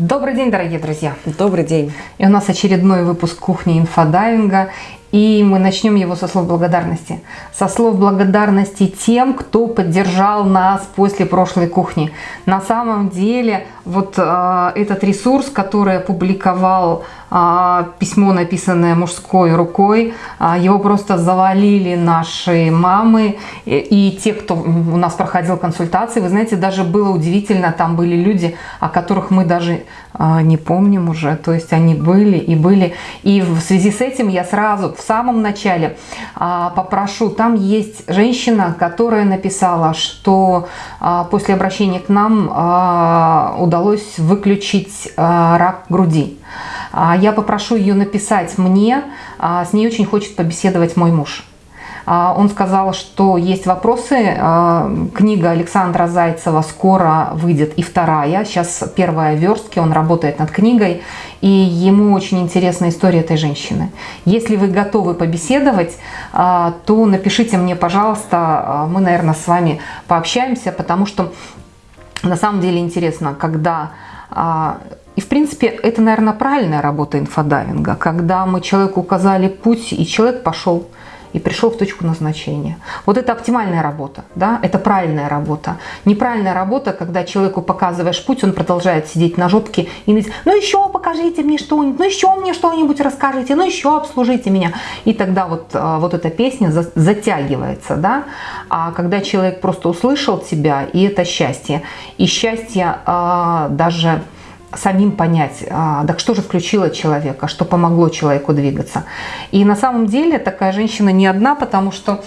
Добрый день, дорогие друзья! Добрый день! И у нас очередной выпуск кухни инфодайвинга. И мы начнем его со слов благодарности. Со слов благодарности тем, кто поддержал нас после прошлой кухни. На самом деле, вот э, этот ресурс, который опубликовал э, письмо, написанное мужской рукой, э, его просто завалили наши мамы и, и те, кто у нас проходил консультации. Вы знаете, даже было удивительно, там были люди, о которых мы даже не помним уже. То есть они были и были. И в связи с этим я сразу в самом начале а, попрошу, там есть женщина, которая написала, что а, после обращения к нам а, удалось выключить рак груди. Я попрошу ее написать мне, с ней очень хочет побеседовать мой муж. А, он сказал, что есть вопросы. А, книга Александра Зайцева скоро выйдет и вторая. Сейчас первая верстки, он работает над книгой. И ему очень интересна история этой женщины. Если вы готовы побеседовать, а, то напишите мне, пожалуйста. Мы, наверное, с вами пообщаемся, потому что на самом деле интересно, когда и, в принципе, это, наверное, правильная работа инфодайвинга, когда мы человеку указали путь, и человек пошел и пришел в точку назначения. Вот это оптимальная работа, да, это правильная работа. Неправильная работа, когда человеку показываешь путь, он продолжает сидеть на жопке и говорить, ну еще покажите мне что-нибудь, ну еще мне что-нибудь расскажите, ну еще обслужите меня. И тогда вот, а, вот эта песня затягивается, да. А когда человек просто услышал тебя, и это счастье. И счастье а, даже самим понять, а, так что же включило человека, что помогло человеку двигаться. И на самом деле такая женщина не одна, потому что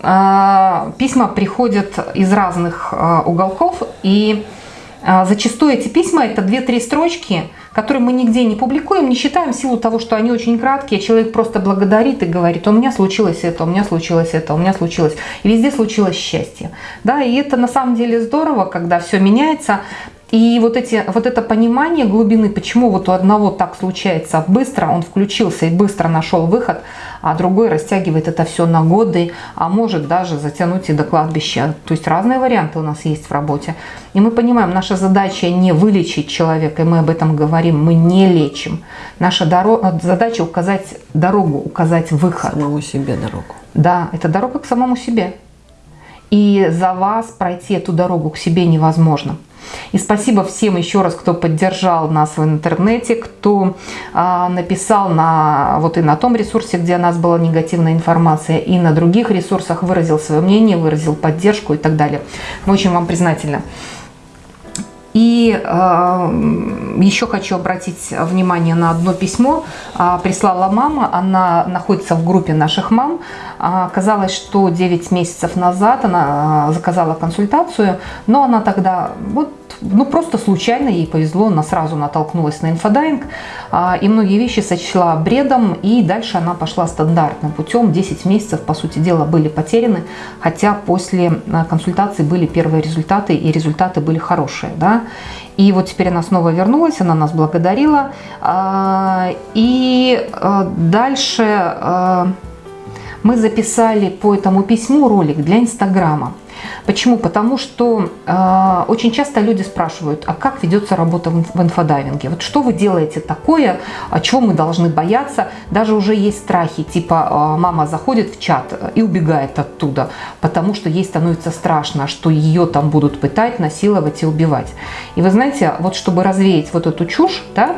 а, письма приходят из разных а, уголков, и зачастую эти письма это 2-3 строчки, которые мы нигде не публикуем, не считаем в силу того, что они очень краткие, человек просто благодарит и говорит, у меня случилось это, у меня случилось это, у меня случилось. И везде случилось счастье. Да, и это на самом деле здорово, когда все меняется, и вот, эти, вот это понимание глубины, почему вот у одного так случается быстро, он включился и быстро нашел выход, а другой растягивает это все на годы, а может даже затянуть и до кладбища. То есть разные варианты у нас есть в работе. И мы понимаем, наша задача не вылечить человека, и мы об этом говорим, мы не лечим. Наша задача указать дорогу, указать выход. Самому себе дорогу. Да, это дорога к самому себе. И за вас пройти эту дорогу к себе невозможно. И спасибо всем еще раз, кто поддержал нас в интернете, кто а, написал на, вот и на том ресурсе, где у нас была негативная информация, и на других ресурсах выразил свое мнение, выразил поддержку и так далее. Мы очень вам признательны. И э, еще хочу обратить внимание на одно письмо. Э, прислала мама, она находится в группе наших мам. Э, оказалось, что 9 месяцев назад она заказала консультацию, но она тогда вот ну, просто случайно ей повезло, она сразу натолкнулась на инфодайвинг, и многие вещи сочла бредом, и дальше она пошла стандартным путем. 10 месяцев, по сути дела, были потеряны, хотя после консультации были первые результаты, и результаты были хорошие. Да? И вот теперь она снова вернулась, она нас благодарила. И дальше мы записали по этому письму ролик для Инстаграма. Почему? Потому что э, очень часто люди спрашивают, а как ведется работа в, в инфодайвинге? Вот что вы делаете такое, чего мы должны бояться? Даже уже есть страхи, типа э, мама заходит в чат и убегает оттуда, потому что ей становится страшно, что ее там будут пытать, насиловать и убивать. И вы знаете, вот чтобы развеять вот эту чушь, да,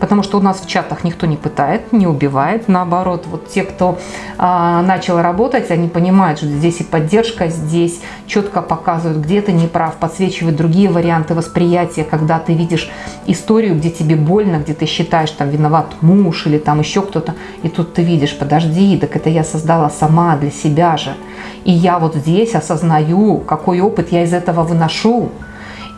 потому что у нас в чатах никто не пытает, не убивает. Наоборот, вот те, кто а, начал работать, они понимают, что здесь и поддержка, здесь четко показывают, где ты не прав, подсвечивают другие варианты восприятия, когда ты видишь историю, где тебе больно, где ты считаешь, там виноват муж или там еще кто-то, и тут ты видишь, подожди, так это я создала сама для себя же. И я вот здесь осознаю, какой опыт я из этого выношу.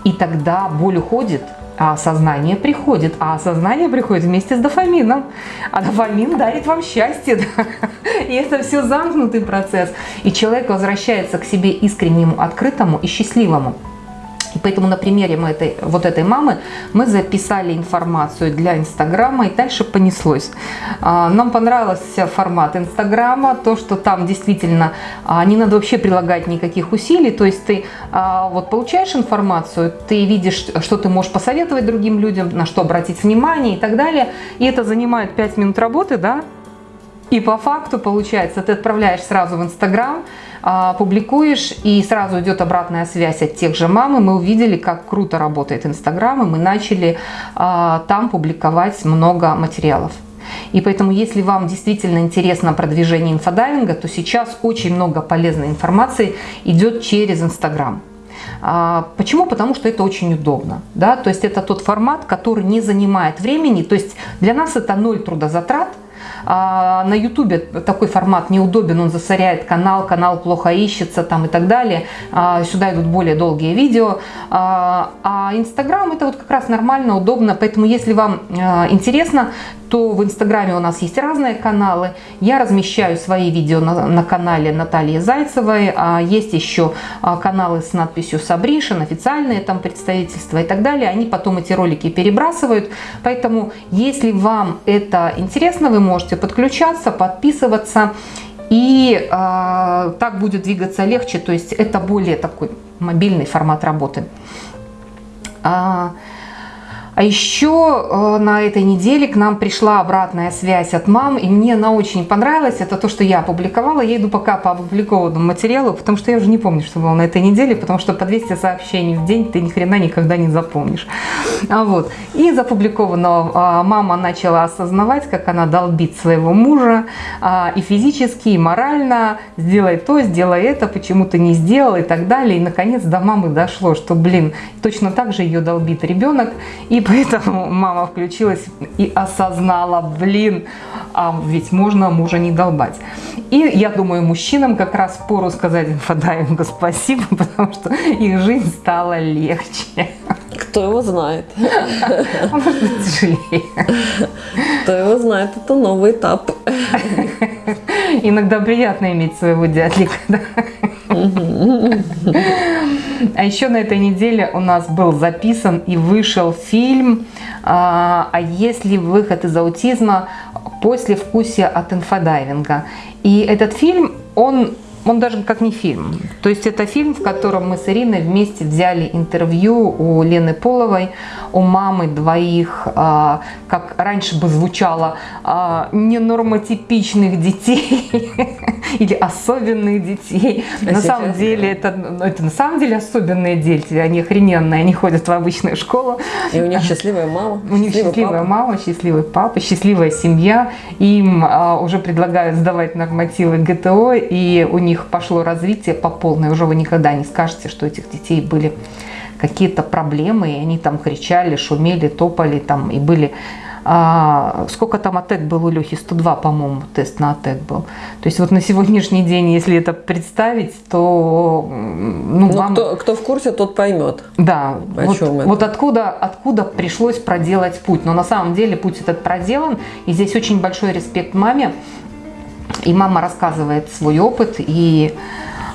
И тогда боль уходит, а осознание приходит. А осознание приходит вместе с дофамином. А дофамин дарит вам счастье. Да? И это все замкнутый процесс. И человек возвращается к себе искреннему, открытому и счастливому. Поэтому на примере мы этой, вот этой мамы мы записали информацию для Инстаграма, и дальше понеслось. А, нам понравился формат Инстаграма, то, что там действительно а, не надо вообще прилагать никаких усилий, то есть ты а, вот получаешь информацию, ты видишь, что ты можешь посоветовать другим людям, на что обратить внимание и так далее, и это занимает 5 минут работы, да, и по факту получается, ты отправляешь сразу в Инстаграм, а, публикуешь, и сразу идет обратная связь от тех же мам, и мы увидели, как круто работает Инстаграм, и мы начали а, там публиковать много материалов. И поэтому, если вам действительно интересно продвижение инфодайвинга, то сейчас очень много полезной информации идет через Инстаграм. А, почему? Потому что это очень удобно. Да? То есть это тот формат, который не занимает времени. То есть для нас это ноль трудозатрат – на ютубе такой формат неудобен, он засоряет канал, канал плохо ищется там и так далее. А, сюда идут более долгие видео. А, а инстаграм это вот как раз нормально, удобно. Поэтому если вам интересно, то в Инстаграме у нас есть разные каналы. Я размещаю свои видео на, на канале Натальи Зайцевой. А есть еще а, каналы с надписью Сабришин, официальные там представительства и так далее. Они потом эти ролики перебрасывают. Поэтому, если вам это интересно, вы можете подключаться, подписываться. И э, так будет двигаться легче, то есть это более такой мобильный формат работы. А, еще э, на этой неделе к нам пришла обратная связь от мам, и мне она очень понравилась. Это то, что я опубликовала. Я иду пока по опубликованному материалу, потому что я уже не помню, что было на этой неделе, потому что по 200 сообщений в день ты ни хрена никогда не запомнишь. А вот. И из опубликованного а, мама начала осознавать, как она долбит своего мужа а, и физически, и морально. Сделай то, сделай это, почему ты не сделал и так далее. И наконец до мамы дошло, что, блин, точно так же ее долбит ребенок. И поэтому мама включилась и осознала, блин, а ведь можно мужа не долбать. И я думаю, мужчинам как раз пору сказать инфодайвингу спасибо, потому что их жизнь стала легче. Кто его знает? А может быть тяжелее. Кто его знает, это новый этап. Иногда приятно иметь своего дядлика. Да? А еще на этой неделе у нас был записан и вышел фильм «А, а есть ли выход из аутизма послевкусие от инфодайвинга». И этот фильм, он он даже как не фильм. То есть это фильм, в котором мы с Ириной вместе взяли интервью у Лены Половой, у мамы двоих, а, как раньше бы звучало, а, ненормотипичных детей или особенных детей. А на самом деле это, ну, это на самом деле особенные дети, они охрененные, они ходят в обычную школу. И у них счастливая мама. У них счастливая папа. мама, счастливый папа, счастливая семья. Им уже предлагают сдавать нормативы ГТО, и у них них пошло развитие по полной, уже вы никогда не скажете, что у этих детей были какие-то проблемы, и они там кричали, шумели, топали там, и были... А, сколько там АТЭК был у Лехи? 102, по-моему, тест на АТЭК был. То есть вот на сегодняшний день, если это представить, то... Ну, ну вам... кто, кто в курсе, тот поймет. Да, вот, вот откуда, откуда пришлось проделать путь. Но на самом деле путь этот проделан, и здесь очень большой респект маме, и мама рассказывает свой опыт, и,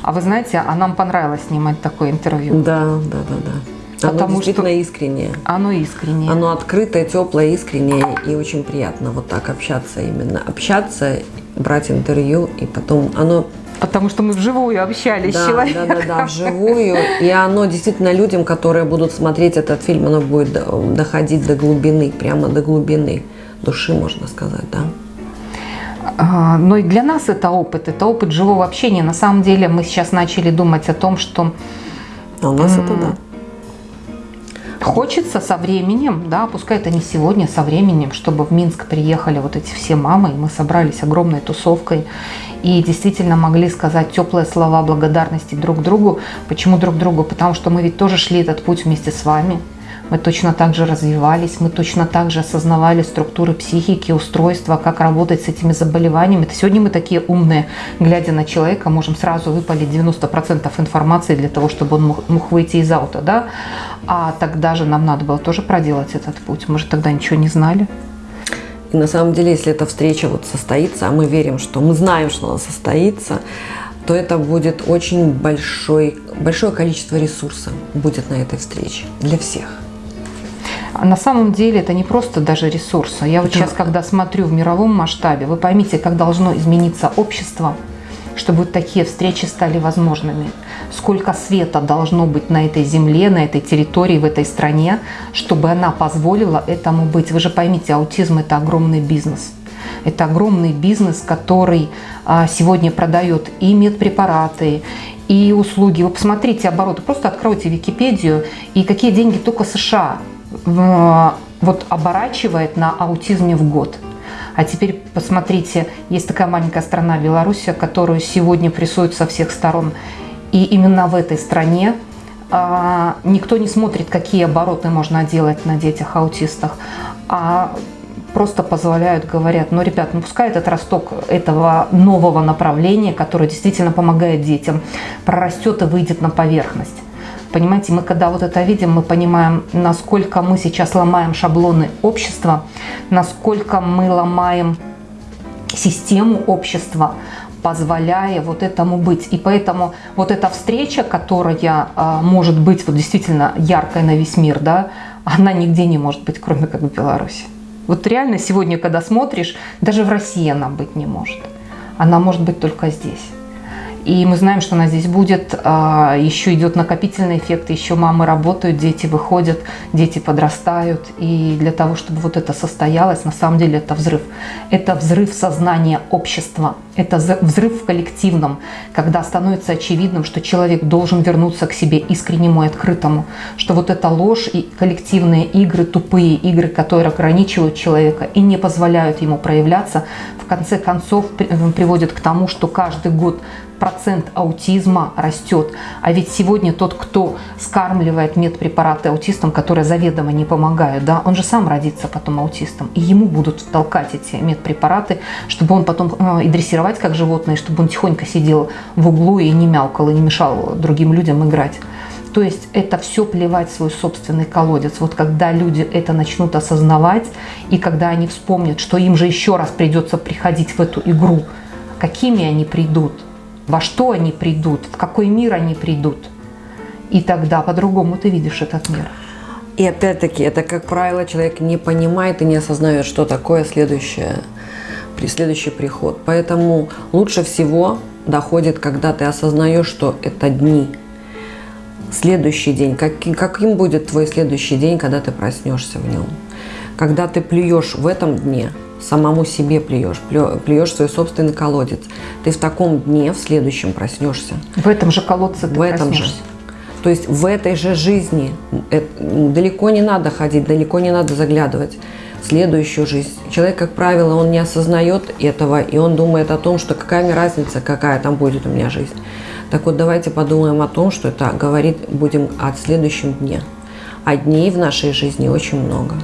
а вы знаете, а нам понравилось снимать такое интервью. Да, да, да, да. Оно Потому действительно что искреннее. Оно искреннее. Оно открытое, теплое, искреннее и очень приятно вот так общаться именно. Общаться, брать интервью и потом оно Потому что мы вживую общались да, с человеком. Да, да, да, вживую. И оно действительно людям, которые будут смотреть этот фильм, оно будет доходить до глубины, прямо до глубины души, можно сказать, да. А, но и для нас это опыт, это опыт живого общения. На самом деле мы сейчас начали думать о том, что... А у нас это да. Хочется со временем, да, пускай это не сегодня, со временем, чтобы в Минск приехали вот эти все мамы, и мы собрались огромной тусовкой и действительно могли сказать теплые слова благодарности друг другу. Почему друг другу? Потому что мы ведь тоже шли этот путь вместе с вами мы точно так же развивались, мы точно так же осознавали структуры психики, устройства, как работать с этими заболеваниями. Сегодня мы такие умные, глядя на человека, можем сразу выпалить 90% информации для того, чтобы он мог выйти из аута, да? А тогда же нам надо было тоже проделать этот путь. Мы же тогда ничего не знали. И на самом деле, если эта встреча вот состоится, а мы верим, что мы знаем, что она состоится, то это будет очень большой, большое количество ресурса будет на этой встрече для всех. А на самом деле это не просто даже ресурсы. Я вот Да. сейчас, когда смотрю в мировом масштабе, вы поймите, как должно измениться общество, чтобы вот такие встречи стали возможными. Сколько света должно быть на этой земле, на этой территории, в этой стране, чтобы она позволила этому быть. Вы же поймите, аутизм – это огромный бизнес. Это огромный бизнес, который а, сегодня продает и медпрепараты, и услуги. Вы посмотрите обороты, просто откройте Википедию, и какие деньги только США вот оборачивает на аутизме в год. А теперь посмотрите, есть такая маленькая страна Белоруссия, которую сегодня прессуют со всех сторон. И именно в этой стране а, никто не смотрит, какие обороты можно делать на детях-аутистах, а просто позволяют, говорят, ну, ребят, ну, пускай этот росток этого нового направления, которое действительно помогает детям, прорастет и выйдет на поверхность. Понимаете, мы когда вот это видим, мы понимаем, насколько мы сейчас ломаем шаблоны общества, насколько мы ломаем систему общества, позволяя вот этому быть. И поэтому вот эта встреча, которая а, может быть вот действительно яркой на весь мир, да, она нигде не может быть, кроме как в Беларуси. Вот реально сегодня, когда смотришь, даже в России она быть не может. Она может быть только здесь. И мы знаем, что она здесь будет. а, Еще идет накопительный эффект, еще мамы работают, дети выходят, дети подрастают. И для того, чтобы вот это состоялось, на самом деле это взрыв. Это взрыв сознания общества. Это взрыв в коллективном, когда становится очевидным, что человек должен вернуться к себе искреннему и открытому. Что вот эта ложь и коллективные игры, тупые игры, которые ограничивают человека и не позволяют ему проявляться, в конце концов при- приводят к тому, что каждый год процент аутизма растет. А ведь сегодня тот, кто скармливает медпрепараты аутистам, которые заведомо не помогают, да, он же сам родится потом аутистом. И ему будут толкать эти медпрепараты, чтобы он потом э, и дрессировать как животное, чтобы он тихонько сидел в углу и не мяукал, и не мешал другим людям играть. То есть это все плевать в свой собственный колодец. Вот когда люди это начнут осознавать, и когда они вспомнят, что им же еще раз придется приходить в эту игру, какими они придут, во что они придут, в какой мир они придут. И тогда по-другому ты видишь этот мир. И опять-таки, это, как правило, человек не понимает и не осознает, что такое следующее, следующий приход. Поэтому лучше всего доходит, когда ты осознаешь, что это дни. Следующий день, каким, каким будет твой следующий день, когда ты проснешься в нем? Когда ты плюешь в этом дне, самому себе плюешь, плю- плюешь свой собственный колодец, ты в таком дне в следующем проснешься. В этом же колодце ты в этом же. проснешься. То есть в этой же жизни э, далеко не надо ходить, далеко не надо заглядывать в следующую жизнь. Человек, как правило, он не осознает этого, и он думает о том, что какая мне разница, какая там будет у меня жизнь. Так вот, давайте подумаем о том, что это говорит будем о следующем дне. А дней в нашей жизни очень много.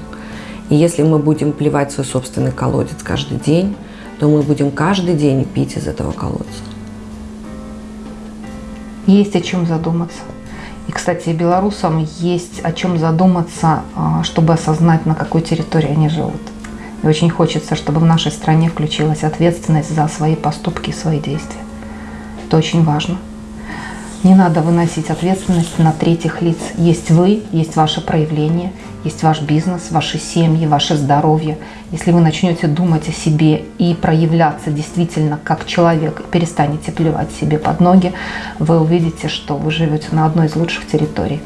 И если мы будем плевать свой собственный колодец каждый день, то мы будем каждый день пить из этого колодца. Есть о чем задуматься. И, кстати, белорусам есть о чем задуматься, а, чтобы осознать, на какой территории они живут. И очень хочется, чтобы в нашей стране включилась ответственность за свои поступки и свои действия. Это очень важно. Не надо выносить ответственность на третьих лиц. Есть вы, есть ваше проявление, есть ваш бизнес, ваши семьи, ваше здоровье. Если вы начнете думать о себе и проявляться действительно как человек, и перестанете плевать себе под ноги, вы увидите, что вы живете на одной из лучших территорий.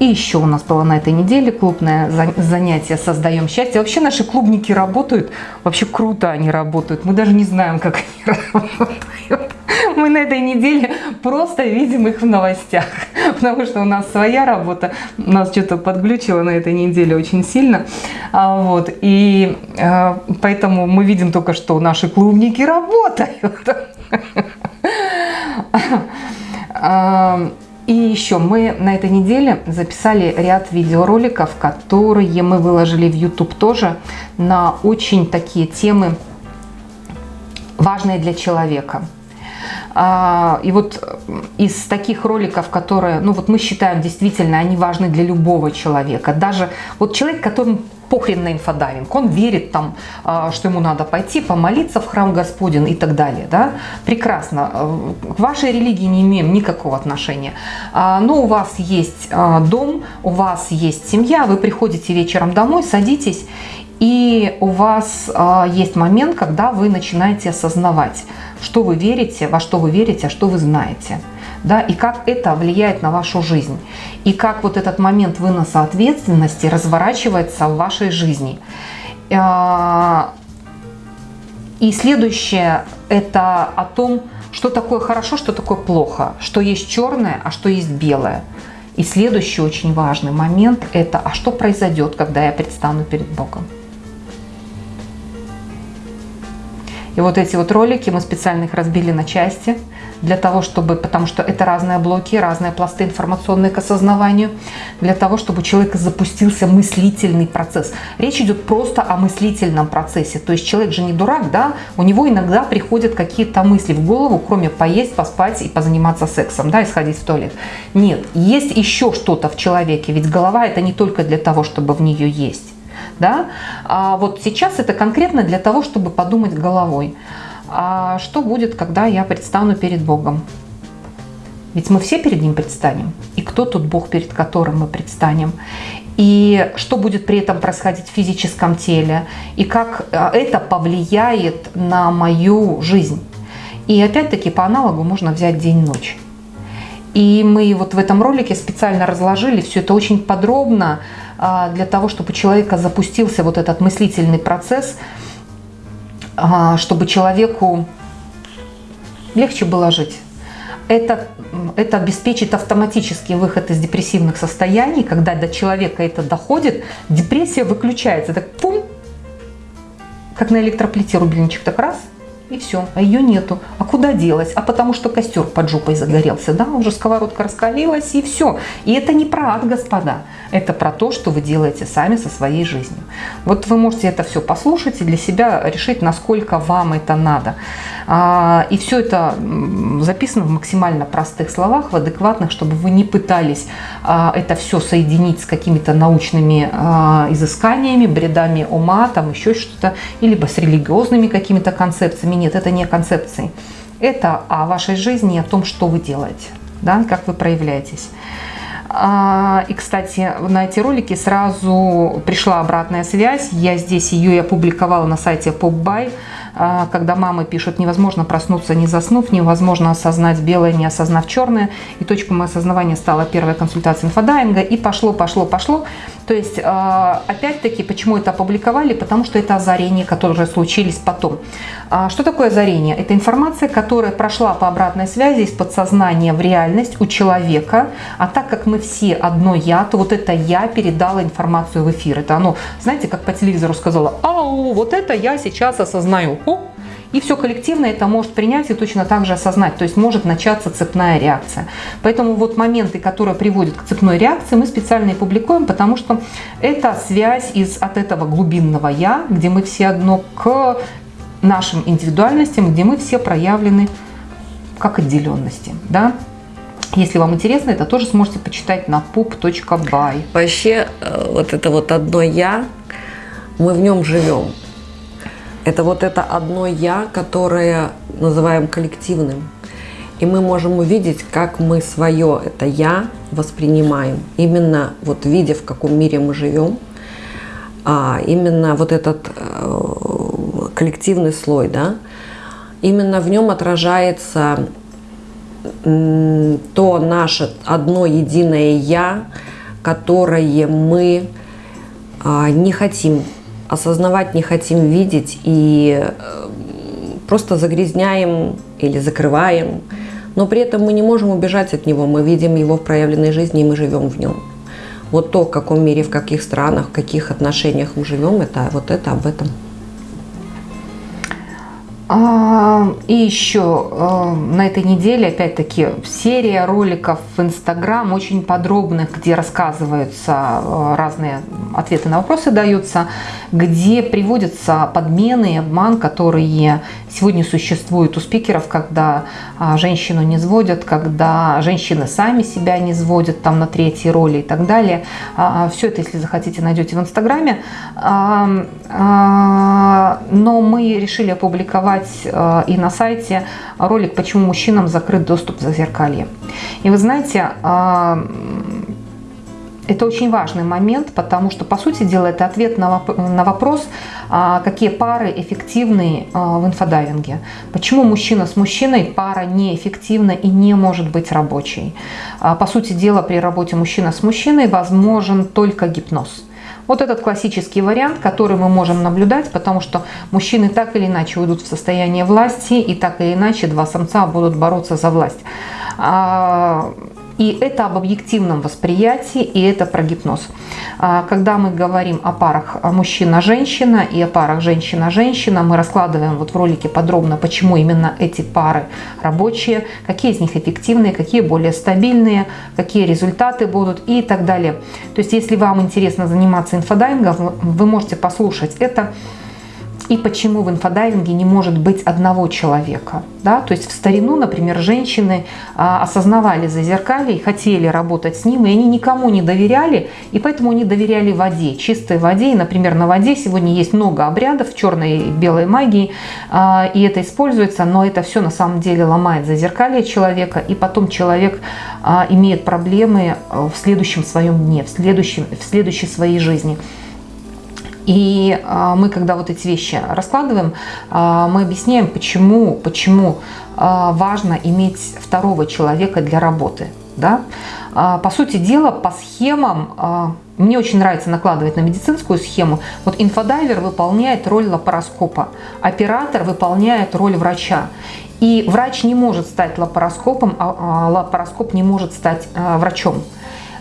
А, И еще у нас было на этой неделе клубное за- занятие «Создаем счастье». Вообще наши клубники работают, вообще круто они работают. Мы даже не знаем, как они работают. Мы на этой неделе просто видим их в новостях, потому что у нас своя работа. Нас что-то подглючило на этой неделе очень сильно. А, Вот. И э, поэтому мы видим только, что наши клубники работают. И еще мы на этой неделе записали ряд видеороликов, которые мы выложили в YouTube тоже на очень такие темы важные для человека. А, и вот из таких роликов, которые, ну вот мы считаем действительно, они важны для любого человека. Даже вот человек, которому похрен на инфодайвинг, он верит там, а, что ему надо пойти помолиться в храм Господень и так далее, да, прекрасно, к вашей религии не имеем никакого отношения, а, но у вас есть дом, у вас есть семья, вы приходите вечером домой, садитесь и у вас есть момент, когда вы начинаете осознавать, что вы верите, во что вы верите, а что вы знаете. Да, и как это влияет на вашу жизнь. И как вот этот момент выноса ответственности разворачивается в вашей жизни. Э, и следующее – это о том, что такое хорошо, что такое плохо, что есть черное, а что есть белое. И следующий очень важный момент – это а что произойдет, когда я предстану перед Богом. И вот эти вот ролики, мы специально их разбили на части, для того, чтобы, потому что это разные блоки, разные пласты информационные к осознаванию, для того, чтобы у человека запустился мыслительный процесс. Речь идет просто о мыслительном процессе. То есть человек же не дурак, да, у него иногда приходят какие-то мысли в голову, кроме поесть, поспать и позаниматься сексом, да, и сходить в туалет. Нет, есть еще что-то в человеке, ведь голова это не только для того, чтобы в нее есть. Да? А вот сейчас это конкретно для того, чтобы подумать головой. А что будет, когда я предстану перед Богом? Ведь мы все перед Ним предстанем. И кто тут Бог, перед которым мы предстанем? И что будет при этом происходить в физическом теле? И как а, это повлияет на мою жизнь? И опять-таки по аналогу можно взять день-ночь. И мы вот в этом ролике специально разложили все это очень подробно, а, для того, чтобы у человека запустился вот этот мыслительный процесс, чтобы человеку легче было жить. Это, это обеспечит автоматический выход из депрессивных состояний, когда до человека это доходит, депрессия выключается, так пум, как на электроплите рубильничек, так раз – и все, а ее нету. А куда делась? А потому что костер под жопой загорелся, да, уже сковородка раскалилась и все. И это не про ад, господа, это про то, что вы делаете сами со своей жизнью. Вот вы можете это все послушать и для себя решить, насколько вам это надо. А, и все это записано в максимально простых словах, в адекватных, чтобы вы не пытались а, это все соединить с какими-то научными а, изысканиями, бредами ума, там еще что-то, либо с религиозными какими-то концепциями. Нет, это не концепции. Это о вашей жизни, о том, что вы делаете, да, как вы проявляетесь. И, кстати, на эти ролики сразу пришла обратная связь. Я здесь ее и опубликовала на сайте PopBuy. А, когда мамы пишут, невозможно проснуться не заснув, невозможно осознать белое, не осознав черное. И точкой моего осознавания стала первая консультация инфодайинга. И пошло, пошло, пошло. То есть, а, опять-таки, почему это опубликовали? Потому что это озарения, которые случились потом. А, что такое озарение? Это информация, которая прошла по обратной связи из подсознания в реальность у человека. А так как мы все одно я, то вот это я передала информацию в эфир. Это оно, знаете, как по телевизору сказала, ау, вот это я сейчас осознаю. О, и все коллективно это может принять и точно так же осознать. То есть может начаться цепная реакция. Поэтому вот моменты, которые приводят к цепной реакции, мы специально и публикуем, потому что это связь из, от этого глубинного «я», где мы все одно, к нашим индивидуальностям, где мы все проявлены как отделенности. Да? Если вам интересно, это тоже сможете почитать на pup.by. Вообще, э, вот это вот одно «я», мы в нем живем. Это вот это одно «я», которое называем коллективным. И мы можем увидеть, как мы свое это «я» воспринимаем. Именно вот видя, в каком мире мы живем, а именно вот этот э, коллективный слой, да, именно в нем отражается то наше одно единое «я», которое мы а, не хотим осознавать не хотим видеть и э, просто загрязняем или закрываем. Но при этом мы не можем убежать от него, мы видим его в проявленной жизни и мы живем в нем. Вот то, в каком мире, в каких странах, в каких отношениях мы живем, это вот это об этом. А, и еще э, на этой неделе, опять-таки, серия роликов в Инстаграм очень подробных, где рассказываются э, разные ответы на вопросы даются, где приводятся подмены обман, которые сегодня существуют у спикеров, когда а, женщину не сводят, когда женщины сами себя не сводят там на третьей роли и так далее. А, Все это, если захотите, найдете в Инстаграме. Но мы решили опубликовать и на сайте ролик «Почему мужчинам закрыт доступ в зазеркалье». И вы знаете, это очень важный момент, потому что, по сути дела, это ответ на, вопрос, а, какие пары эффективны э, в инфодайвинге. Почему мужчина с мужчиной пара неэффективна и не может быть рабочей. А, по сути дела, при работе мужчина с мужчиной возможен только гипноз. Вот этот классический вариант, который мы можем наблюдать, потому что мужчины так или иначе уйдут в состояние власти, и так или иначе два самца будут бороться за власть. А, и это об объективном восприятии, и это про гипноз. А, когда мы говорим о парах мужчина-женщина и о парах женщина-женщина, мы раскладываем вот в ролике подробно, почему именно эти пары рабочие, какие из них эффективные, какие более стабильные, какие результаты будут и так далее. То есть, если вам интересно заниматься инфодайвингом, вы можете послушать это и почему в инфодайвинге не может быть одного человека. Да? То есть в старину, например, женщины а, осознавали зазеркалье и хотели работать с ним, и они никому не доверяли, и поэтому они доверяли воде, чистой воде. И, например, на воде сегодня есть много обрядов черной и белой магии, а, и это используется, но это все на самом деле ломает зазеркалье человека, и потом человек а, имеет проблемы в следующем своем дне, в, следующем, в следующей своей жизни. И а, мы, когда вот эти вещи раскладываем, а, мы объясняем, почему, почему а, важно иметь второго человека для работы. Да? По сути дела, по схемам, мне очень нравится накладывать на медицинскую схему. Вот инфодайвер выполняет роль лапароскопа, оператор выполняет роль врача. И врач не может стать лапароскопом, а лапароскоп не может стать врачом.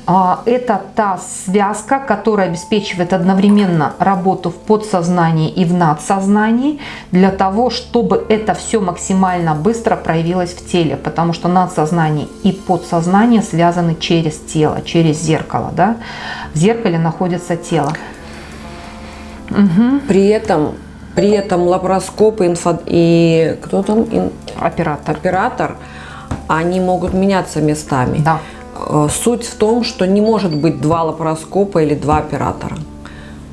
А, это та связка, которая обеспечивает одновременно работу в подсознании и в надсознании для того, чтобы это все максимально быстро проявилось в теле, потому что надсознание и подсознание связаны через тело, через зеркало. Да? В зеркале находится тело. Угу. При этом при этом лапароскоп инфо... и кто там? Оператор. Оператор, они могут меняться местами. Да. Э, суть в том, что не может быть два лапароскопа или два оператора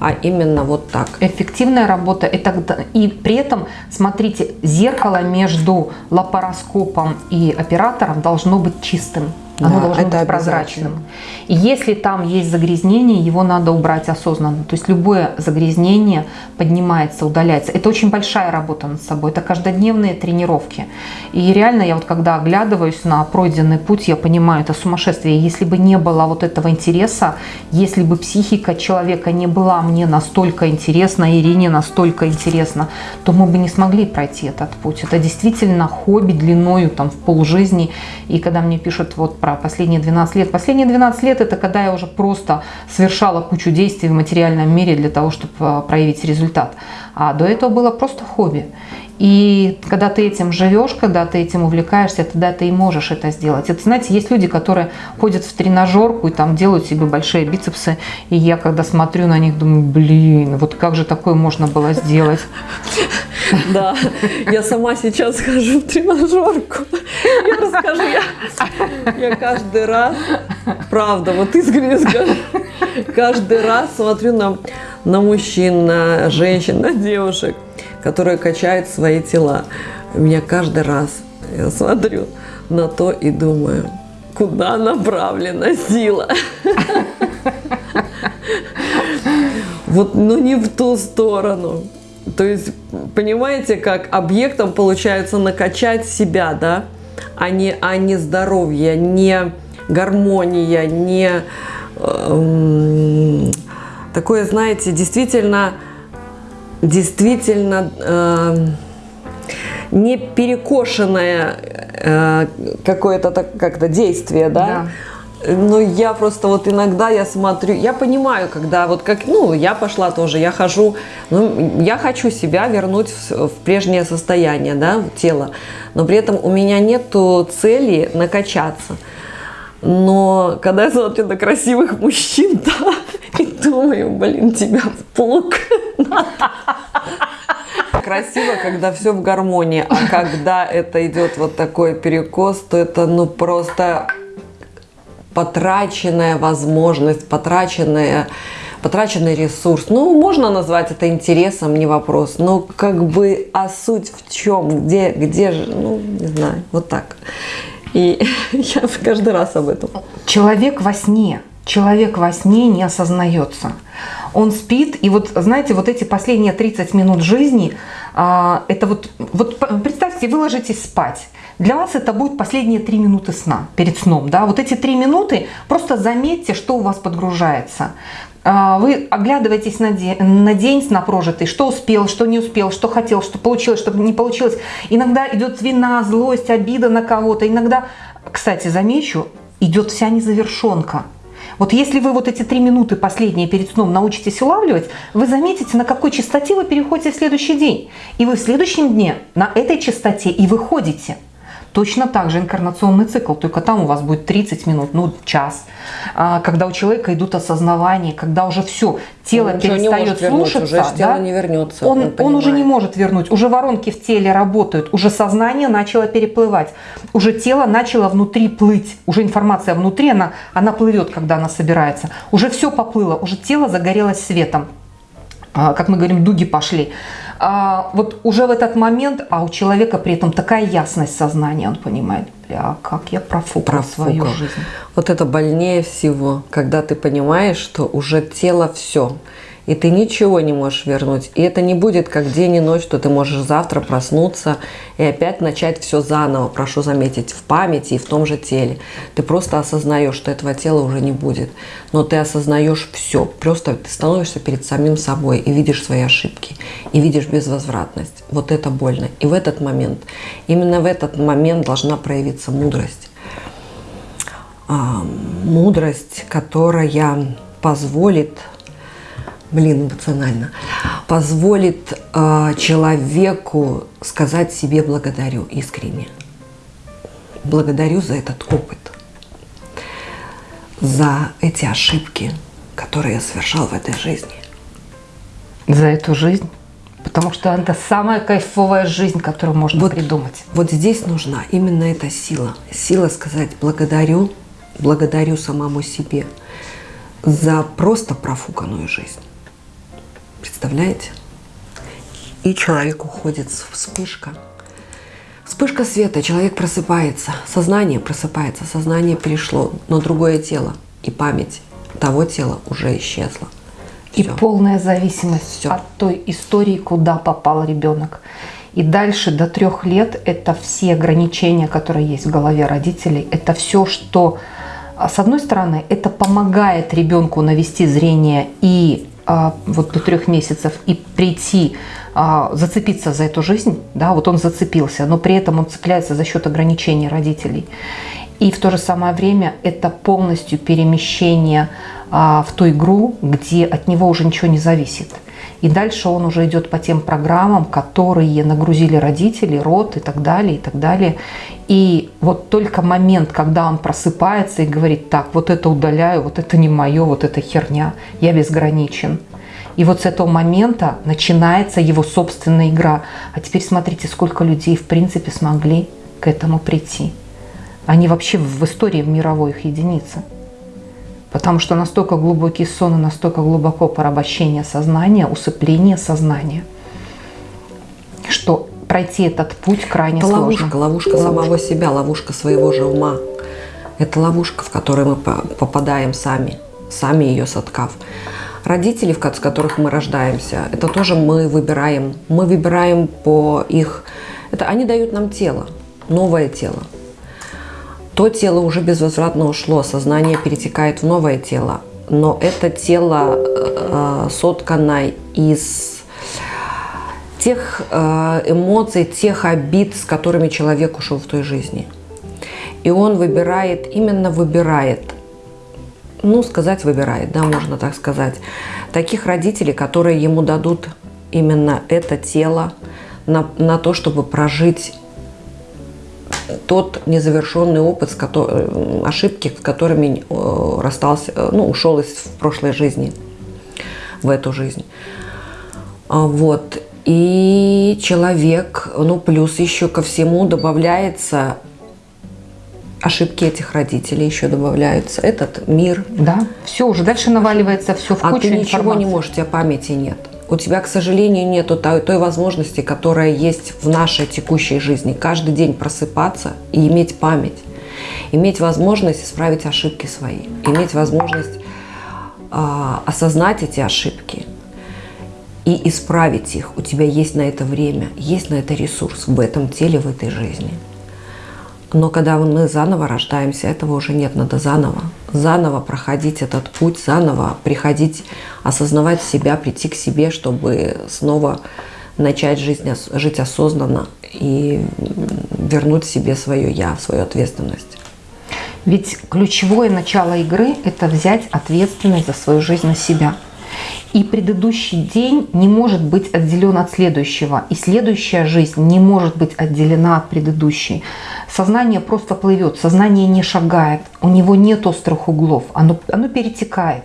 а именно вот так. Эффективная работа. Это, и при этом, смотрите, зеркало между лапароскопом и оператором должно быть чистым. Оно да, должно быть прозрачным. И если там есть загрязнение, его надо убрать осознанно. То есть любое загрязнение поднимается, удаляется. Это очень большая работа над собой. Это каждодневные тренировки. И реально я вот когда оглядываюсь на пройденный путь, я понимаю, это сумасшествие. Если бы не было вот этого интереса, если бы психика человека не была мне настолько интересна, Ирине настолько интересна, то мы бы не смогли пройти этот путь. Это действительно хобби длиною там в полжизни. И когда мне пишут вот про про последние 12 лет. Последние 12 лет это когда я уже просто совершала кучу действий в материальном мире для того, чтобы э, проявить результат. А до этого было просто хобби. И когда ты этим живешь, когда ты этим увлекаешься, тогда ты и можешь это сделать. Это, знаете, есть люди, которые ходят в тренажерку и там делают себе большие бицепсы. И я, когда смотрю на них, думаю, блин, вот как же такое можно было сделать? Да, я сама сейчас хожу в тренажерку. Я расскажу, я, я каждый раз, правда, вот искренне скажу, каждый раз смотрю на, на мужчин, на женщин, на девушек, которые качают свои тела. Меня каждый раз я смотрю на то и думаю, куда направлена сила. Вот, но не в ту сторону. То есть, понимаете, как объектом получается накачать себя, да, а не, а не здоровье, не гармония, не э, такое, знаете, действительно, действительно э, не перекошенное э, какое-то как-то действие, да? да, Ну, я просто вот иногда я смотрю, я понимаю, когда вот как, ну, я пошла тоже, я хожу, ну, я хочу себя вернуть в, в прежнее состояние, да, в тело, но при этом у меня нету цели накачаться. Но когда я смотрю на красивых мужчин, да, и думаю, блин, тебя в плуг. Красиво, когда все в гармонии, а когда это идет вот такой перекос, то это ну просто потраченная возможность, потраченная потраченный ресурс. Ну, можно назвать это интересом, не вопрос. Но как бы, а суть в чем? Где, где же? Ну, не знаю, вот так. И я каждый раз об этом. Человек во сне. Человек во сне не осознается. Он спит, и вот, знаете, вот эти последние 30 минут жизни, а, это вот, вот представьте, вы ложитесь спать. Для вас это будет последние три минуты сна, перед сном. Да? Вот эти три минуты, просто заметьте, что у вас подгружается. А, вы оглядываетесь на день, на день на прожитый, что успел, что не успел, что хотел, что получилось, что не получилось. Иногда идет вина, злость, обида на кого-то. Иногда, кстати, замечу, идет вся незавершенка. Вот если вы вот эти три минуты последние перед сном научитесь улавливать, вы заметите, на какой частоте вы переходите в следующий день. И вы в следующем дне на этой частоте и выходите. Точно так же инкарнационный цикл, только там у вас будет 30 минут, ну час, а, когда у человека идут осознавания, когда уже все, тело он перестает слушаться, уже тело не вернется. Он, он, он уже не может вернуть, уже воронки в теле работают, уже сознание начало переплывать, уже тело начало внутри плыть, уже информация внутри, она, она плывет, когда она собирается, уже все поплыло, уже тело загорелось светом, а, как мы говорим, дуги пошли а, вот уже в этот момент, а у человека при этом такая ясность сознания, он понимает, бля, как я профукал, профукал свою жизнь. Вот это больнее всего, когда ты понимаешь, что уже тело все, и ты ничего не можешь вернуть. И это не будет как день и ночь, что ты можешь завтра проснуться и опять начать все заново, прошу заметить, в памяти и в том же теле. Ты просто осознаешь, что этого тела уже не будет. Но ты осознаешь все. Просто ты становишься перед самим собой и видишь свои ошибки, и видишь безвозвратность. Вот это больно. И в этот момент, именно в этот момент должна проявиться мудрость. А, мудрость, которая позволит блин, эмоционально, позволит э, человеку сказать себе благодарю искренне. Благодарю за этот опыт, за эти ошибки, которые я совершал в этой жизни. За эту жизнь? Потому что это самая кайфовая жизнь, которую можно вот, придумать. Вот здесь нужна именно эта сила. Сила сказать благодарю, благодарю самому себе за просто профуканную жизнь. Представляете? И человек уходит вспышка. Вспышка света, человек просыпается, сознание просыпается, сознание перешло на другое тело, и память того тела уже исчезла. И Все. полная зависимость Все. от той истории, куда попал ребенок. И дальше до трех лет это все ограничения, которые есть в голове родителей, это все, что, а, с одной стороны, это помогает ребенку навести зрение и вот до трех месяцев и прийти, а, зацепиться за эту жизнь, да, вот он зацепился, но при этом он цепляется за счет ограничений родителей. И в то же самое время это полностью перемещение а, в ту игру, где от него уже ничего не зависит. И дальше он уже идет по тем программам, которые нагрузили родители, род и так далее, и так далее. И вот только момент, когда он просыпается и говорит, так, вот это удаляю, вот это не мое, вот это херня, я безграничен. И вот с этого момента начинается его собственная игра. А теперь смотрите, сколько людей в принципе смогли к этому прийти. Они вообще в истории в мировой их единицы. Потому что настолько глубокий сон и настолько глубоко порабощение сознания, усыпление сознания, что пройти этот путь крайне Это сложно. ловушка, ловушка самого себя, ловушка своего же ума. Это ловушка, в которую мы попадаем сами, сами ее соткав. Родители, с которых мы рождаемся, это тоже мы выбираем. Мы выбираем по их... Это они дают нам тело, новое тело то тело уже безвозвратно ушло, сознание перетекает в новое тело. Но это тело э, соткано из тех э, эмоций, тех обид, с которыми человек ушел в той жизни. И он выбирает, именно выбирает ну, сказать, выбирает, да, можно так сказать. Таких родителей, которые ему дадут именно это тело на, на то, чтобы прожить тот незавершенный опыт, с которым, ошибки, с которыми э, расстался, э, ну, ушел из прошлой жизни в эту жизнь. А, вот. И человек, ну, плюс еще ко всему добавляется ошибки этих родителей еще добавляются, этот мир. Да, все, уже дальше наваливается все в а кучу ты ничего не можешь, у тебя памяти нет. У тебя, к сожалению, нет той, той возможности, которая есть в нашей текущей жизни. Каждый день просыпаться и иметь память. Иметь возможность исправить ошибки свои. Иметь возможность э, осознать эти ошибки и исправить их. У тебя есть на это время, есть на это ресурс в этом теле, в этой жизни. Но когда мы заново рождаемся, этого уже нет, надо заново. Заново проходить этот путь, заново приходить, осознавать себя, прийти к себе, чтобы снова начать жизнь, жить осознанно и вернуть себе свое «я», свою ответственность. Ведь ключевое начало игры – это взять ответственность за свою жизнь на себя – и предыдущий день не может быть отделен от следующего, и следующая жизнь не может быть отделена от предыдущей. Сознание просто плывет, сознание не шагает, у него нет острых углов, оно, оно перетекает.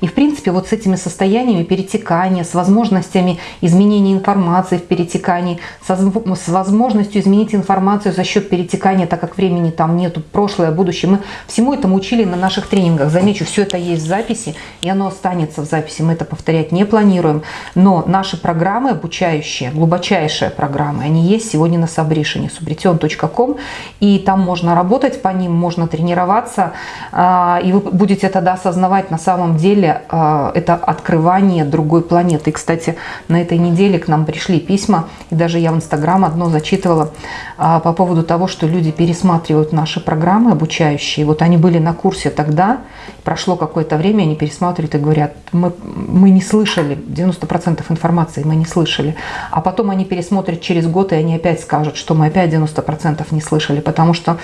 И в принципе вот с этими состояниями перетекания, с возможностями изменения информации в перетекании, со, с возможностью изменить информацию за счет перетекания, так как времени там нету, прошлое, будущее, мы всему этому учили на наших тренингах. Замечу, все это есть в записи, и оно останется в записи, мы это повторять не планируем. Но наши программы обучающие, глубочайшие программы, они есть сегодня на Сабришине, subrition.com, и там можно работать по ним, можно тренироваться, а, и вы будете тогда осознавать на самом деле а, это открывание другой планеты. И, кстати, на этой неделе к нам пришли письма, и даже я в Инстаграм одно зачитывала а, по поводу того, что люди пересматривают наши программы обучающие. Вот они были на курсе тогда, прошло какое-то время, они пересматривают и говорят, мы, мы не слышали, 90% информации мы не слышали. А потом они пересмотрят через год, и они опять скажут, что мы опять 90% не слышали. Потому что,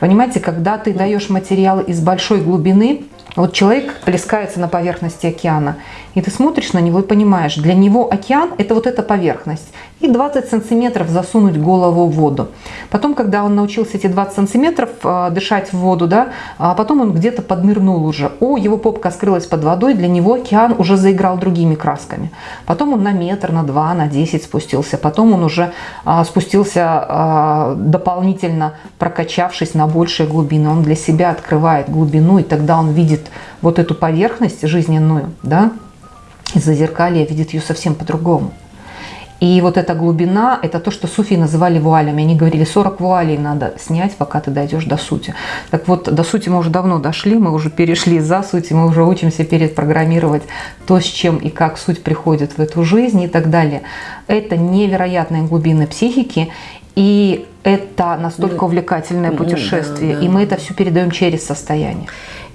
понимаете, когда ты даешь материал из большой глубины, вот человек плескается на поверхности океана, и ты смотришь на него и понимаешь, для него океан – это вот эта поверхность. И 20 сантиметров засунуть голову в воду. Потом, когда он научился эти 20 сантиметров э, дышать в воду, да, а потом он где-то поднырнул уже. О, его попка скрылась под водой, для него океан уже заиграл другими красками. Потом он на метр, на два, на 10 спустился. Потом он уже а, спустился а, дополнительно, прокачавшись на большие глубины. Он для себя открывает глубину, и тогда он видит вот эту поверхность жизненную, да, из-за зеркалья видит ее совсем по-другому. И вот эта глубина, это то, что суфии называли вуалями. Они говорили, 40 вуалей надо снять, пока ты дойдешь до сути. Так вот, до сути мы уже давно дошли, мы уже перешли за суть, мы уже учимся перепрограммировать то, с чем и как суть приходит в эту жизнь и так далее. Это невероятные глубины психики, и это настолько увлекательное путешествие, да, да. и мы это все передаем через состояние.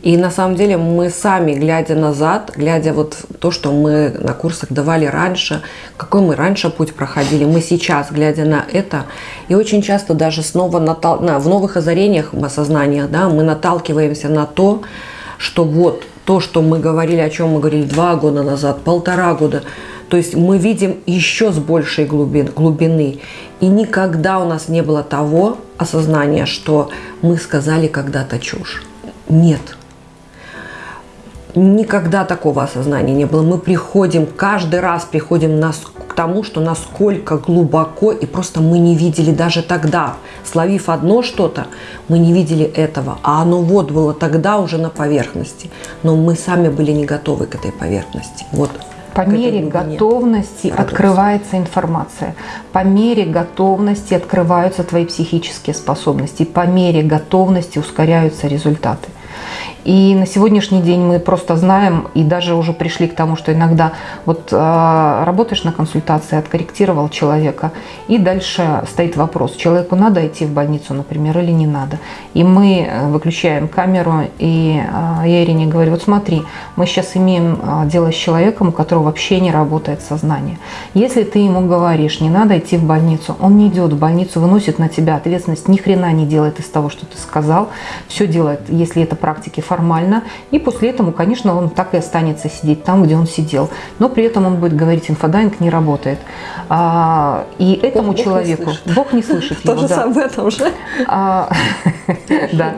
И на самом деле мы сами, глядя назад, глядя вот то, что мы на курсах давали раньше, какой мы раньше путь проходили, мы сейчас, глядя на это, и очень часто даже снова натал... на, в новых озарениях, осознаниях, да, мы наталкиваемся на то, что вот то, что мы говорили, о чем мы говорили два года назад, полтора года, то есть мы видим еще с большей глубин, глубины. И никогда у нас не было того осознания, что мы сказали когда-то чушь. Нет, Никогда такого осознания не было. Мы приходим, каждый раз приходим нас к тому, что насколько глубоко, и просто мы не видели даже тогда, словив одно что-то, мы не видели этого. А оно вот было тогда уже на поверхности. Но мы сами были не готовы к этой поверхности. Вот по мере готовности Радуйся. открывается информация. По мере готовности открываются твои психические способности. По мере готовности ускоряются результаты. И на сегодняшний день мы просто знаем и даже уже пришли к тому, что иногда вот э, работаешь на консультации, откорректировал человека, и дальше стоит вопрос, человеку надо идти в больницу, например, или не надо. И мы э, выключаем камеру, и э, я Ирине говорю, вот смотри, мы сейчас имеем э, дело с человеком, у которого вообще не работает сознание. Если ты ему говоришь, не надо идти в больницу, он не идет в больницу, выносит на тебя ответственность, ни хрена не делает из того, что ты сказал, все делает, если это практики формально, и после этого, конечно, он так и останется сидеть там, где он сидел. Но при этом он будет говорить, инфодайвинг не работает. А, и этому Бог не человеку слышит. Бог не слышит его. Тоже да. самое этом же. А, Да.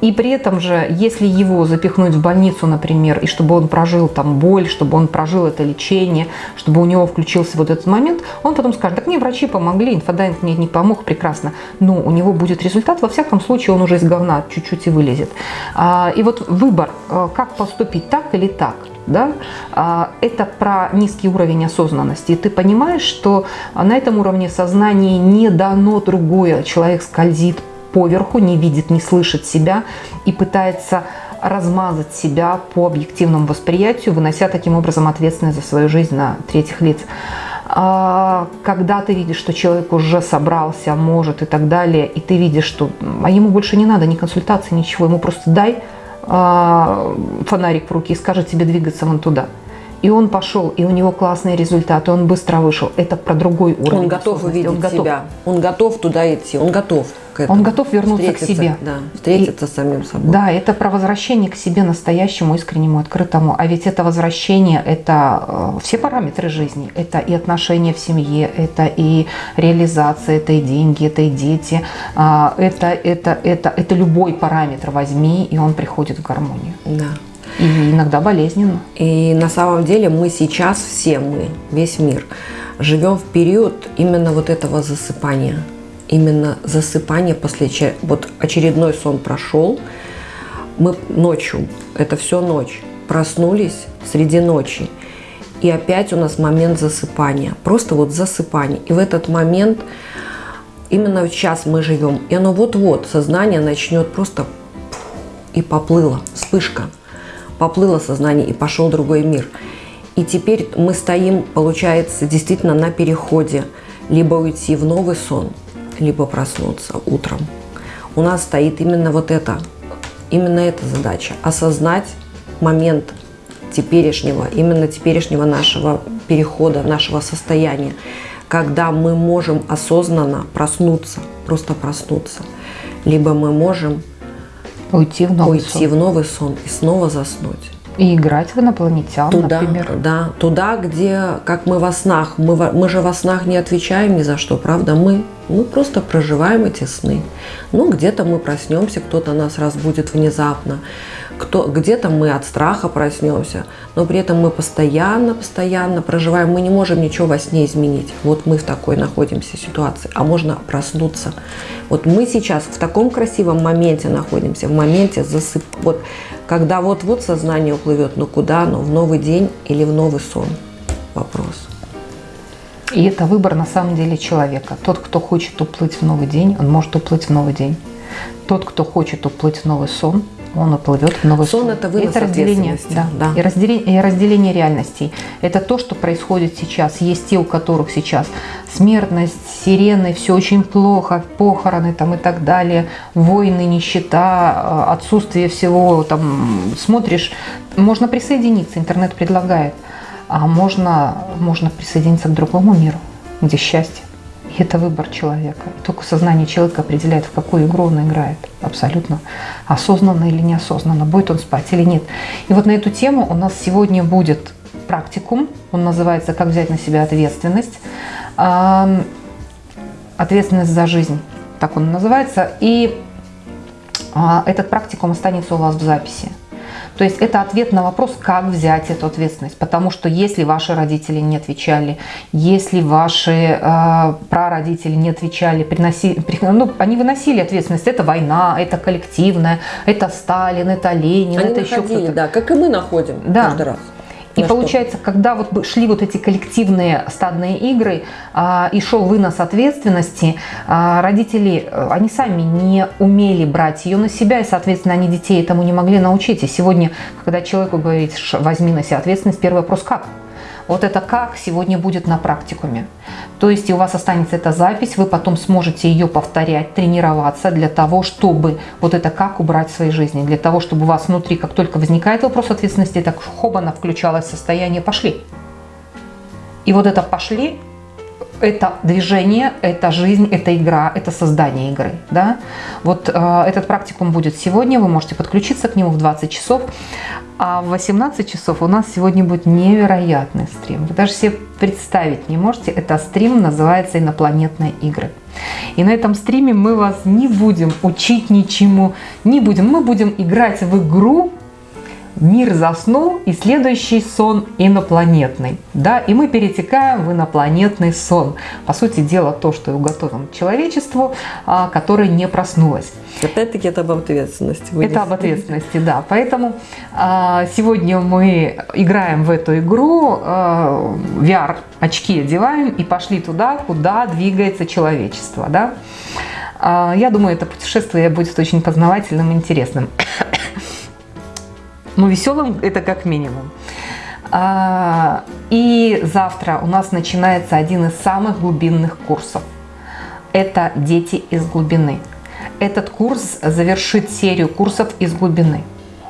И при этом же, если его запихнуть в больницу, например, и чтобы он прожил там боль, чтобы он прожил это лечение, чтобы у него включился вот этот момент, он потом скажет, так мне врачи помогли, инфодайвинг мне не помог, прекрасно. Но у него будет результат, во всяком случае, он уже из говна чуть-чуть и вылезет. А, И вот выбор, э, как поступить, так или так, да, а, это про низкий уровень осознанности. И ты понимаешь, что на этом уровне сознания не дано другое. Человек скользит поверху, не видит, не слышит себя и пытается размазать себя по объективному восприятию, вынося таким образом ответственность за свою жизнь на третьих лиц. А, Когда ты видишь, что человек уже собрался, может и так далее, и ты видишь, что а ему больше не надо ни консультации, ничего, ему просто дай а, фонарик в руки и скажи тебе двигаться вон туда. И он пошел, и у него классные результаты, он быстро вышел. Это про другой уровень. Он готов увидеть Он готов. себя. Он готов туда идти. Он готов к этому. Он готов вернуться к себе. Да, встретиться с самим собой. Да, это про возвращение к себе настоящему, искреннему, открытому. А ведь это возвращение, это э, все параметры жизни. Это и отношения в семье, это и реализация, это и деньги, это и дети. А, Это, это, это, это любой параметр возьми, и он приходит в гармонию. Да. И иногда болезненно. И на самом деле мы сейчас все мы, весь мир, живем в период именно вот этого засыпания. Именно засыпание после вот очередной сон прошел, мы ночью, это все ночь, проснулись среди ночи, и опять у нас момент засыпания, просто вот засыпание. И в этот момент именно сейчас мы живем, и оно вот-вот, сознание начнет просто и поплыло, вспышка. Поплыло сознание и пошел другой мир. И теперь мы стоим, получается, действительно на переходе. Либо уйти в новый сон, либо проснуться утром. У нас стоит именно вот это, именно эта задача. Осознать момент теперешнего, именно теперешнего нашего перехода, нашего состояния, когда мы можем осознанно проснуться, просто проснуться. Либо мы можем Уйти в новый уйти сон. в новый сон и снова заснуть. И играть в инопланетян, Туда, например. да, туда, где, как мы во снах, мы, мы же во снах не отвечаем ни за что, правда? Мы, мы просто проживаем эти сны. Ну, где-то мы проснемся, кто-то нас разбудит внезапно, кто, где-то мы от страха проснемся, но при этом мы постоянно, постоянно проживаем, мы не можем ничего во сне изменить. Вот мы в такой находимся ситуации, а можно проснуться. Вот мы сейчас в таком красивом моменте находимся, в моменте засып... Вот когда вот-вот сознание уплывет, но куда оно? В новый день или в новый сон? Вопрос. И это выбор на самом деле человека. Тот, кто хочет уплыть в новый день, он может уплыть в новый день. Тот, кто хочет уплыть в новый сон, он уплывет в новый сон. Это вынос разделение, ответственности, да, да. И, разделение, и разделение реальностей. Это то, что происходит сейчас. Есть те, у которых сейчас смертность, сирены, все очень плохо, похороны там и так далее, войны, нищета, э, отсутствие всего. Там смотришь, можно присоединиться, интернет предлагает, а можно, можно присоединиться к другому миру, где счастье. И это выбор человека. И только сознание человека определяет, в какую игру он играет. Абсолютно. Осознанно или неосознанно. Будет он спать или нет. И вот на эту тему у нас сегодня будет практикум. Он называется «Как взять на себя ответственность». Ответственность за жизнь. Так он называется. И а, этот практикум останется у вас в записи. То есть это ответ на вопрос, как взять эту ответственность. Потому что если ваши родители не отвечали, если ваши э, прародители не отвечали, приноси, при- ну, они выносили ответственность. Это война, это коллективная, это Сталин, это Ленин, Они это еще находили, кто-то. да, как и мы находим Да. каждый раз. И На что? получается, когда вот шли вот эти коллективные стадные игры а, и шел вынос ответственности, а, родители, э, они сами не умели брать ее на себя, и, соответственно, они детей этому не могли научить. И сегодня, когда человеку говорит, «Ш- возьми на себя ответственность, первый вопрос, как? Вот это как сегодня будет на практикуме. То есть у вас останется эта запись, вы потом сможете ее повторять, тренироваться для того, чтобы вот это как убрать в своей жизни, для того, чтобы у вас внутри, как только возникает вопрос ответственности, так хобана включалось состояние «пошли». И вот это «пошли» это движение, это жизнь, это игра, это создание игры. Да? Вот э, этот практикум будет сегодня, вы можете подключиться к нему в 20 часов. А в 18 часов у нас сегодня будет невероятный стрим. Вы даже себе представить не можете. Это стрим называется «Инопланетные игры». И на этом стриме мы вас не будем учить ничему, не будем. Мы будем играть в игру Мир заснул, и следующий сон инопланетный. Да, и мы перетекаем в инопланетный сон. По сути дела, то, что уготовим человечеству, а, которое не проснулось. Опять-таки это об ответственности. Это об ответственности, да. Поэтому а, сегодня мы играем в эту игру, а, VR очки одеваем и пошли туда, куда двигается человечество. Да? Я думаю, это путешествие будет очень познавательным и интересным. Ну, веселым это как минимум. А, и завтра у нас начинается один из самых глубинных курсов. Это «Дети из глубины». Этот курс завершит серию курсов из глубины.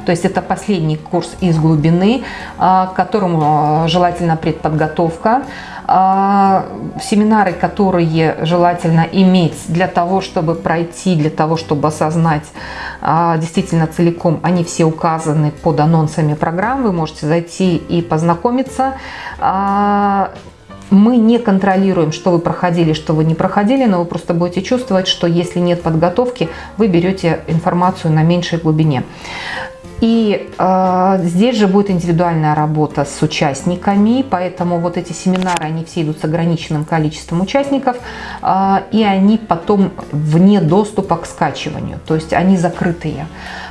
То есть это последний курс из глубины, а, к которому а, желательно предподготовка. А, семинары, которые желательно иметь для того, чтобы пройти, для того, чтобы осознать действительно целиком, они все указаны под анонсами программ. Вы можете зайти и познакомиться мы не контролируем, что вы проходили, что вы не проходили, но вы просто будете чувствовать, что если нет подготовки, вы берете информацию на меньшей глубине. И э, здесь же будет индивидуальная работа с участниками, поэтому вот эти семинары, они все идут с ограниченным количеством участников, э, и они потом вне доступа к скачиванию, то есть они закрытые.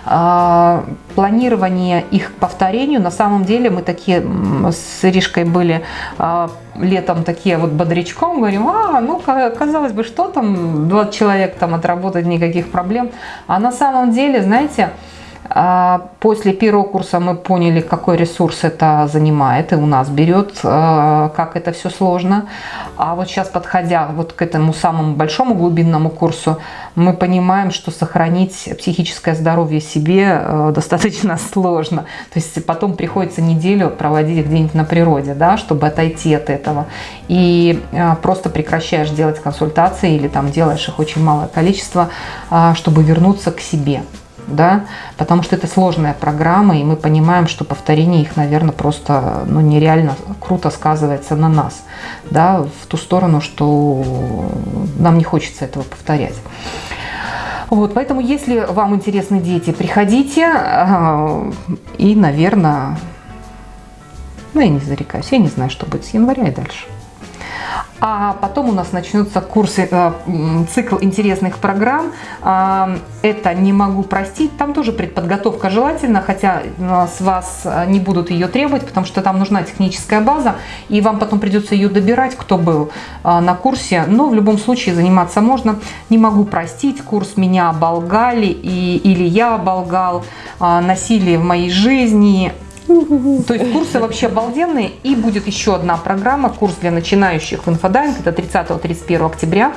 Э, планирование их повторению, на самом деле мы такие с Иришкой были э, летом такие вот бодрячком, говорим, а, ну, казалось бы, что там, 20 человек там отработать, никаких проблем. А на самом деле, знаете, после первого курса мы поняли, какой ресурс это занимает и у нас берет, а, как это все сложно. А вот сейчас, подходя вот к этому самому большому глубинному курсу, мы понимаем, что сохранить психическое здоровье себе э, достаточно сложно. То есть потом приходится неделю проводить где-нибудь на природе, да, чтобы отойти от этого. И просто прекращаешь делать консультации или там делаешь их очень малое количество, а, чтобы вернуться к себе да, потому что это сложная программа, и мы понимаем, что повторение их, наверное, просто ну, нереально круто сказывается на нас, да, в ту сторону, что нам не хочется этого повторять. Вот, поэтому, если вам интересны дети, приходите, а, и, наверное, ну, я не зарекаюсь, я не знаю, что будет с января и дальше. А потом у нас начнутся курсы, э, цикл интересных программ. А, это «Не могу простить». Там тоже предподготовка желательно, хотя э, с вас э, не будут ее требовать, потому что там нужна техническая база, и вам потом придется ее добирать, кто был на курсе. Но в любом случае заниматься можно. «Не могу простить». Курс «Меня оболгали» и, или «Я оболгал», «Насилие в моей жизни», то есть курсы вообще обалденные. И будет еще одна программа, курс для начинающих в инфодайвинг. Это 30-31 октября.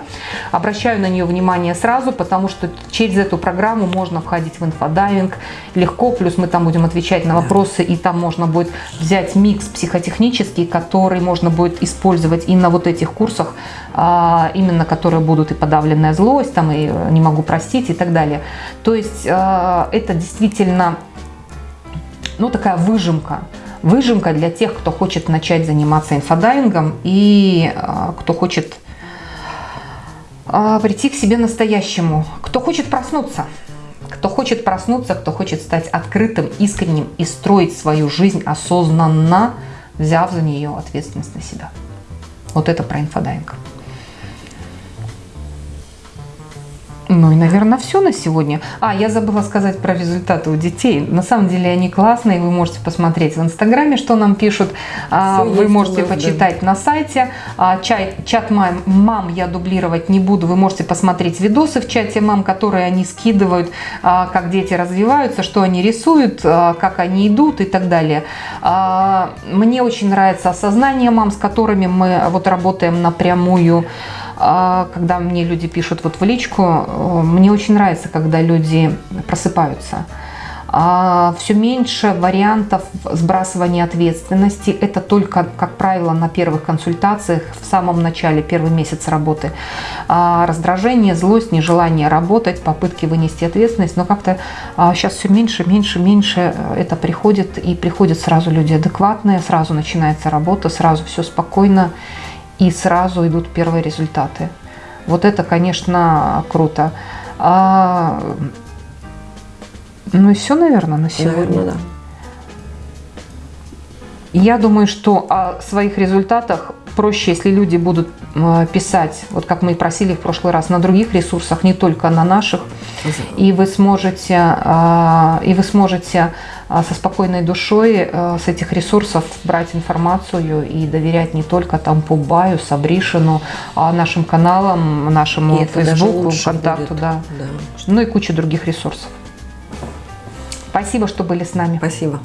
Обращаю на нее внимание сразу, потому что через эту программу можно входить в инфодайвинг легко. Плюс мы там будем отвечать на вопросы, и там можно будет взять микс психотехнический, который можно будет использовать и на вот этих курсах, а, именно которые будут и подавленная злость, там и не могу простить и так далее. То есть а, это действительно ну, такая выжимка. Выжимка для тех, кто хочет начать заниматься инфодайвингом и э, кто хочет э, прийти к себе настоящему, кто хочет проснуться. Кто хочет проснуться, кто хочет стать открытым, искренним и строить свою жизнь осознанно, взяв за нее ответственность на себя. Вот это про инфодайвинг. Ну и, наверное, все на сегодня. А, я забыла сказать про результаты у детей. На самом деле они классные, вы можете посмотреть в Инстаграме, что нам пишут. А, все вы можете нас, почитать да. на сайте. А, чай, чат мам, мам я дублировать не буду. Вы можете посмотреть видосы в чате мам, которые они скидывают, как дети развиваются, что они рисуют, как они идут и так далее. Мне очень нравится осознание мам, с которыми мы вот работаем напрямую. А, когда мне люди пишут вот в личку, э, мне очень нравится, когда люди просыпаются. Все меньше вариантов сбрасывания ответственности. Это только, как правило, на первых консультациях, в самом начале, первый месяц работы. А, раздражение, злость, нежелание работать, попытки вынести ответственность. Но как-то сейчас все меньше, меньше, меньше это приходит. И приходят сразу люди адекватные, сразу начинается работа, сразу все спокойно и сразу идут первые результаты. Вот это, конечно, круто. А, ну и все, наверное, на сегодня. Наверное, да. Я думаю, что о своих результатах проще, если люди будут э, писать, вот как мы и просили в прошлый раз, на других ресурсах, не только на наших, и вы сможете, э, и вы сможете э, со спокойной душой с этих ресурсов брать информацию и доверять не только там Пубаю, Сабришину, а нашим каналам, нашему и Фейсбуку, ВКонтакту, да. да. ну и куча других ресурсов. Спасибо, что были с нами. Спасибо.